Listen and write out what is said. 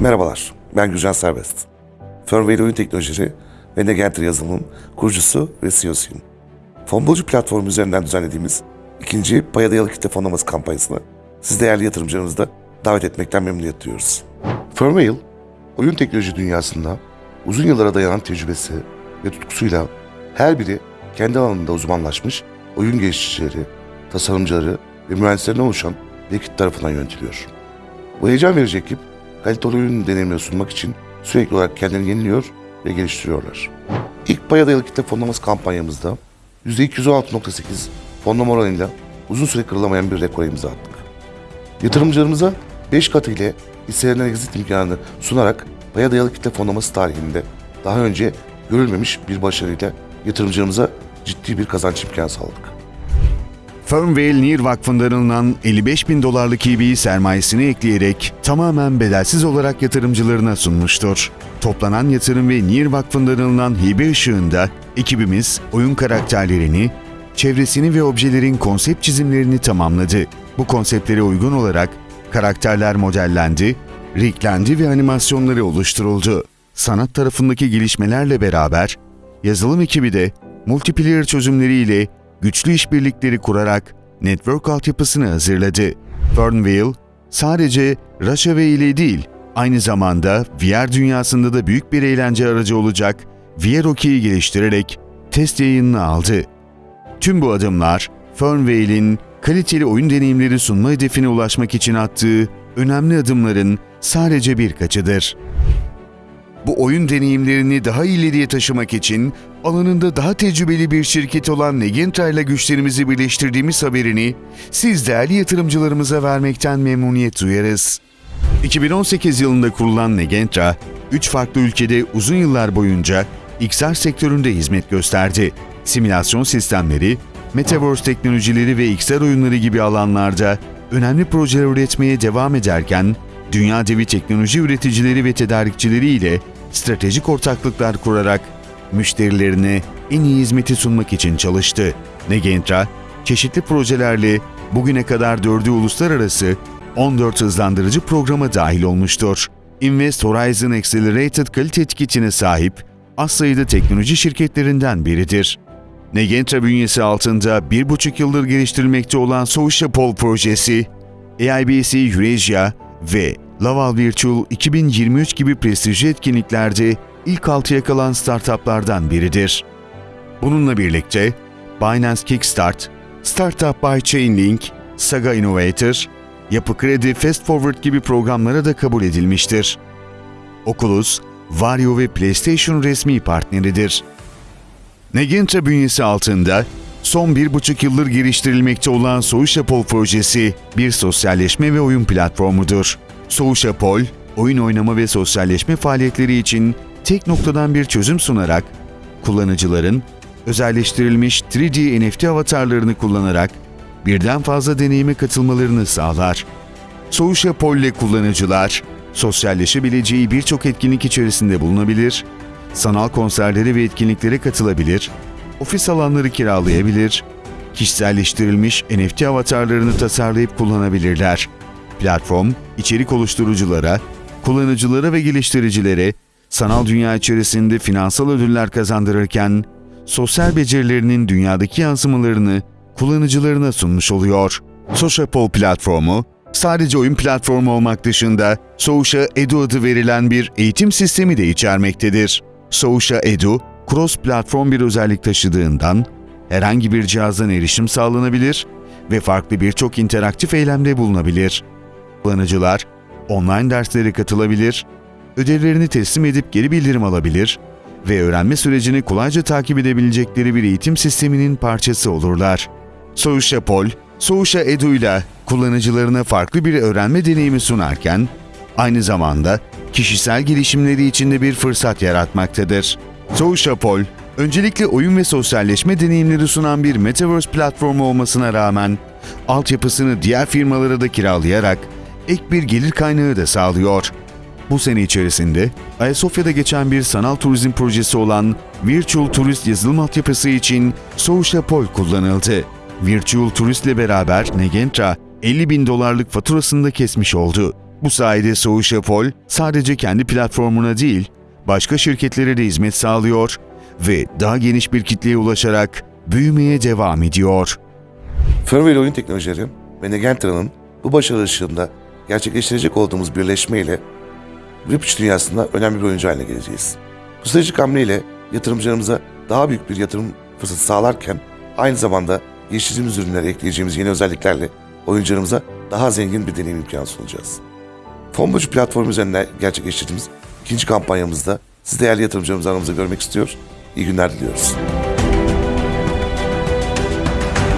Merhabalar, ben Gülcan Serbest. Firmware Oyun Teknolojileri ve Negenter yazılımın kurucusu ve CEO'suyum. Fonbolcu platformu üzerinden düzenlediğimiz ikinci paya dayalı kitle fonlaması kampanyasını siz değerli yatırımcılarımızı da davet etmekten memnuniyet duyuyoruz. Firmware, oyun teknoloji dünyasında uzun yıllara dayanan tecrübesi ve tutkusuyla her biri kendi alanında uzmanlaşmış oyun geliştiricileri, tasarımcıları ve mühendislerine oluşan bir ekip tarafından yönetiliyor. Bu heyecan verici ekip kaliteli oyun deneyimleri sunmak için sürekli olarak kendini yeniliyor ve geliştiriyorlar. İlk paya dayalı kitle fonlaması kampanyamızda %216.8 fonlama oranıyla uzun süre kırılamayan bir rekor imza attık. Yatırımcılarımıza 5 katı ile hisselerinden exit imkanını sunarak paya dayalı kitle fonlaması tarihinde daha önce görülmemiş bir başarıyla yatırımcılarımıza ciddi bir kazanç imkanı sağladık. Fernvale Near Vakfı'ndan alınan 55 bin dolarlık EB'yi sermayesine ekleyerek tamamen bedelsiz olarak yatırımcılarına sunmuştur. Toplanan yatırım ve Near Vakfı'ndan alınan hibe ışığında ekibimiz oyun karakterlerini, çevresini ve objelerin konsept çizimlerini tamamladı. Bu konseptlere uygun olarak karakterler modellendi, riglendi ve animasyonları oluşturuldu. Sanat tarafındaki gelişmelerle beraber yazılım ekibi de multiplayer çözümleriyle güçlü işbirlikleri kurarak network altyapısını hazırladı. Fernvale sadece Rushaway ile değil, aynı zamanda VR dünyasında da büyük bir eğlence aracı olacak VR Hockey'i geliştirerek test yayınını aldı. Tüm bu adımlar Fernvale'in kaliteli oyun deneyimleri sunma hedefine ulaşmak için attığı önemli adımların sadece birkaçıdır. Bu oyun deneyimlerini daha ileriye taşımak için alanında daha tecrübeli bir şirket olan Negentra ile güçlerimizi birleştirdiğimiz haberini siz değerli yatırımcılarımıza vermekten memnuniyet duyarız. 2018 yılında kurulan Negentra, 3 farklı ülkede uzun yıllar boyunca XR sektöründe hizmet gösterdi. Simülasyon sistemleri, Metaverse teknolojileri ve XR oyunları gibi alanlarda önemli projeler üretmeye devam ederken, dünya devi teknoloji üreticileri ve tedarikçileri ile stratejik ortaklıklar kurarak müşterilerine en iyi hizmeti sunmak için çalıştı. Negentra, çeşitli projelerle bugüne kadar dördü uluslararası 14 hızlandırıcı programa dahil olmuştur. Invest Horizon Accelerated kalite etiketine sahip az sayıda teknoloji şirketlerinden biridir. Negentra bünyesi altında bir buçuk yıldır geliştirilmekte olan Sociapol projesi, AIBC Eurasia ve Laval Virtual 2023 gibi prestijli etkinliklerde ilk altıya kalan startuplardan biridir. Bununla birlikte Binance Kickstart, Startup by Chainlink, Saga Innovator, Yapı Kredi Fast Forward gibi programlara da kabul edilmiştir. Oculus, Vario ve PlayStation resmi partneridir. Negentra bünyesi altında son bir buçuk yıldır geliştirilmekte olan Soğuşapol projesi bir sosyalleşme ve oyun platformudur. Soğuşapol, oyun oynama ve sosyalleşme faaliyetleri için tek noktadan bir çözüm sunarak, kullanıcıların özelleştirilmiş 3D NFT avatarlarını kullanarak birden fazla deneyime katılmalarını sağlar. Soğuşapol ile kullanıcılar, sosyalleşebileceği birçok etkinlik içerisinde bulunabilir, sanal konserlere ve etkinliklere katılabilir, ofis alanları kiralayabilir, kişiselleştirilmiş NFT avatarlarını tasarlayıp kullanabilirler. Platform, içerik oluşturuculara, kullanıcılara ve geliştiricilere sanal dünya içerisinde finansal ödüller kazandırırken, sosyal becerilerinin dünyadaki yansımalarını kullanıcılarına sunmuş oluyor. Socialpol platformu, sadece oyun platformu olmak dışında Soğuşa Edu adı verilen bir eğitim sistemi de içermektedir. Soğuşa Edu, cross-platform bir özellik taşıdığından herhangi bir cihazdan erişim sağlanabilir ve farklı birçok interaktif eylemde bulunabilir. Kullanıcılar online derslere katılabilir, ödevlerini teslim edip geri bildirim alabilir ve öğrenme sürecini kolayca takip edebilecekleri bir eğitim sisteminin parçası olurlar. Soğuşa Pol, Soğuşa Edu ile kullanıcılarına farklı bir öğrenme deneyimi sunarken, aynı zamanda kişisel gelişimleri için de bir fırsat yaratmaktadır. Soğuşa Pol, öncelikle oyun ve sosyalleşme deneyimleri sunan bir Metaverse platformu olmasına rağmen, altyapısını diğer firmalara da kiralayarak ek bir gelir kaynağı da sağlıyor. Bu sene içerisinde Ayasofya'da geçen bir sanal turizm projesi olan Virtual Turist yazılım altyapısı için Soğuşa Pol kullanıldı. Virtual Turist ile beraber Negentra 50 bin dolarlık faturasını da kesmiş oldu. Bu sayede Soğuşa Pol sadece kendi platformuna değil, başka şirketlere de hizmet sağlıyor ve daha geniş bir kitleye ulaşarak büyümeye devam ediyor. Firmware oyun teknolojileri ve Negentra'nın bu başarı ışığında gerçekleştirecek olduğumuz birleşmeyle Web3 dünyasında önemli bir oyuncu haline geleceğiz. Bu stratejik hamleyle yatırımcılarımıza daha büyük bir yatırım fırsatı sağlarken aynı zamanda geliştirdiğimiz ürünlere ekleyeceğimiz yeni özelliklerle oyuncularımıza daha zengin bir deneyim imkanı sunacağız. Fonbocu platformu üzerinden gerçekleştirdiğimiz ikinci kampanyamızda siz değerli yatırımcılarımızı aramızda görmek istiyor. İyi günler diliyoruz.